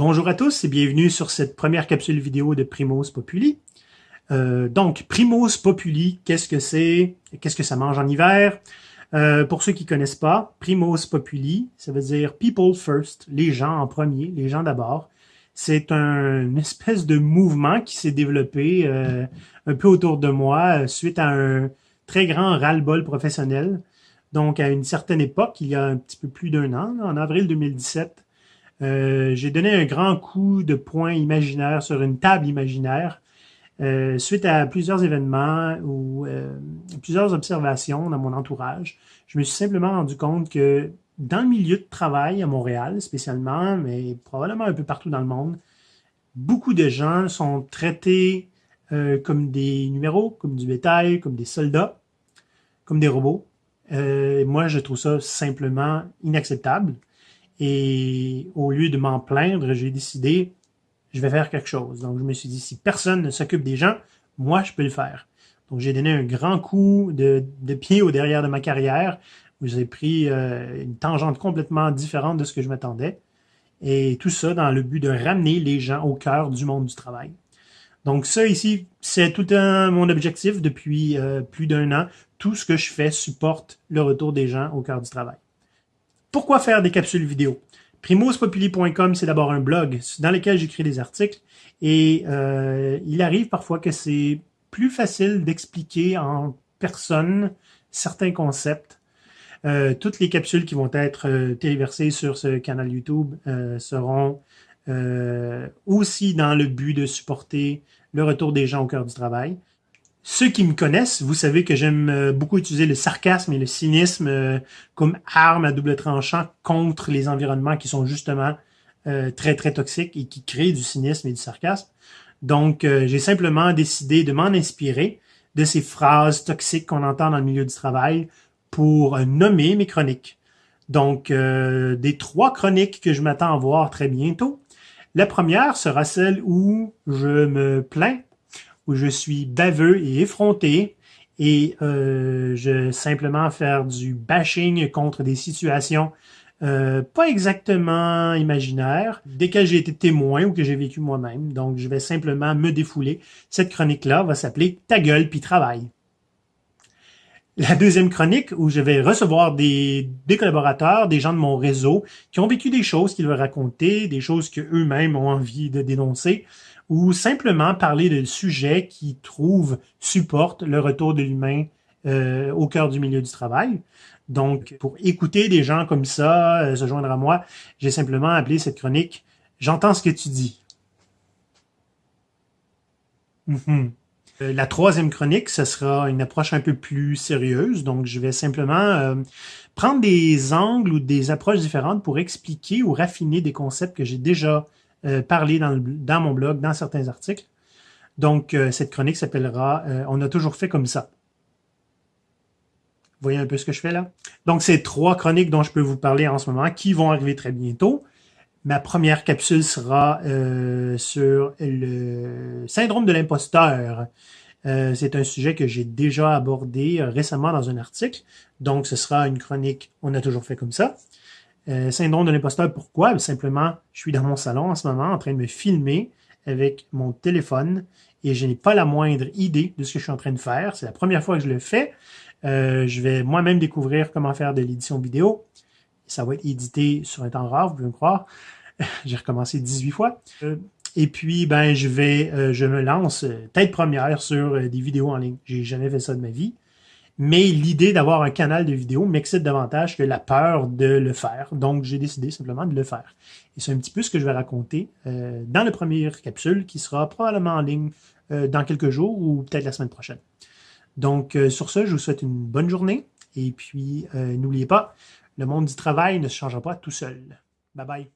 Bonjour à tous et bienvenue sur cette première capsule vidéo de Primos Populi. Euh, donc, Primos Populi, qu'est-ce que c'est? Qu'est-ce que ça mange en hiver? Euh, pour ceux qui connaissent pas, Primos Populi, ça veut dire People First, les gens en premier, les gens d'abord. C'est un, une espèce de mouvement qui s'est développé euh, un peu autour de moi suite à un très grand ras-le-bol professionnel. Donc, à une certaine époque, il y a un petit peu plus d'un an, en avril 2017, euh, j'ai donné un grand coup de poing imaginaire sur une table imaginaire euh, suite à plusieurs événements ou euh, plusieurs observations dans mon entourage. Je me suis simplement rendu compte que dans le milieu de travail à Montréal spécialement, mais probablement un peu partout dans le monde, beaucoup de gens sont traités comme des numéros, comme du bétail, comme des soldats, comme des robots. moi, je trouve ça simplement inacceptable. Et au lieu de m'en plaindre, j'ai décidé, je vais faire quelque chose. Donc, je me suis dit, si personne ne s'occupe des gens, moi, je peux le faire. Donc, j'ai donné un grand coup de, pied au derrière de ma carrière, j'ai pris euh, une tangente complètement différente de ce que je m'attendais. Et tout ça dans le but de ramener les gens au cœur du monde du travail. Donc ça ici, c'est tout un, mon objectif depuis euh, plus d'un an. Tout ce que je fais supporte le retour des gens au cœur du travail. Pourquoi faire des capsules vidéo? Primospopuli.com, c'est d'abord un blog dans lequel j'écris des articles et euh, il arrive parfois que c'est plus facile d'expliquer en personne certains concepts. Euh, toutes les capsules qui vont être euh, téléversées sur ce canal YouTube seront aussi dans le but de supporter le retour des gens au cœur du travail. Ceux qui me connaissent, vous savez que j'aime euh, beaucoup utiliser le sarcasme et le cynisme euh, comme arme à double tranchant contre les environnements qui sont justement euh, très, très toxiques et qui créent du cynisme et du sarcasme. Donc, j'ai simplement décidé de m'en inspirer de ces phrases toxiques qu'on entend dans le milieu du travail pour nommer mes chroniques. Donc, des trois chroniques que je m'attends à voir très bientôt. La première sera celle où je me plains où je suis baveux et effronté et euh, je simplement faire du bashing contre des situations euh, pas exactement imaginaires, desquelles j'ai été témoin ou que j'ai vécu moi-même. Donc, je vais simplement me défouler. Cette chronique-là va s'appeler « Ta gueule puis travail ». La deuxième chronique, où je vais recevoir des, des, collaborateurs, des gens de mon réseau, qui ont vécu des choses qu'ils veulent raconter, des choses qu'eux-mêmes ont envie de dénoncer, ou simplement parler de sujets qui trouvent, supportent le retour de l'humain euh, au cœur du milieu du travail. Donc, pour écouter des gens comme ça, euh, se joindre à moi, j'ai simplement appelé cette chronique « J'entends ce que tu dis euh, La troisième chronique, ce sera une approche un peu plus sérieuse. Donc, je vais simplement prendre des angles ou des approches différentes pour expliquer ou raffiner des concepts que j'ai déjà euh, parler dans, mon blog, dans certains articles. Donc, euh, cette chronique s'appellera euh, On a toujours fait comme ça ». Voyez un peu ce que je fais là? Donc, c'est trois chroniques dont je peux vous parler en ce moment qui vont arriver très bientôt. Ma première capsule sera sur le syndrome de l'imposteur. c'est un sujet que j'ai déjà abordé récemment dans un article. Donc, ce sera une chronique « On a toujours fait comme ça ». Euh, syndrome de l'imposteur, pourquoi? Simplement, je suis dans mon salon en ce moment en train de me filmer avec mon téléphone et je n'ai pas la moindre idée de ce que je suis en train de faire. C'est la première fois que je le fais. Euh, je vais moi-même découvrir comment faire de l'édition vidéo. Ça va être édité sur un temps rare, vous pouvez me croire. J'ai recommencé 18 fois. Euh, et puis, ben, je vais, je me lance tête première sur des vidéos en ligne. J'ai jamais fait ça de ma vie mais l'idée d'avoir un canal de vidéo m'excite davantage que la peur de le faire. Donc, j'ai décidé simplement de le faire. Et c'est un petit peu ce que je vais raconter euh, dans la première capsule qui sera probablement en ligne euh, dans quelques jours ou peut-être la semaine prochaine. Donc, euh, sur ce, je vous souhaite une bonne journée. Et puis, n'oubliez pas, le monde du travail ne se changera pas tout seul. Bye bye.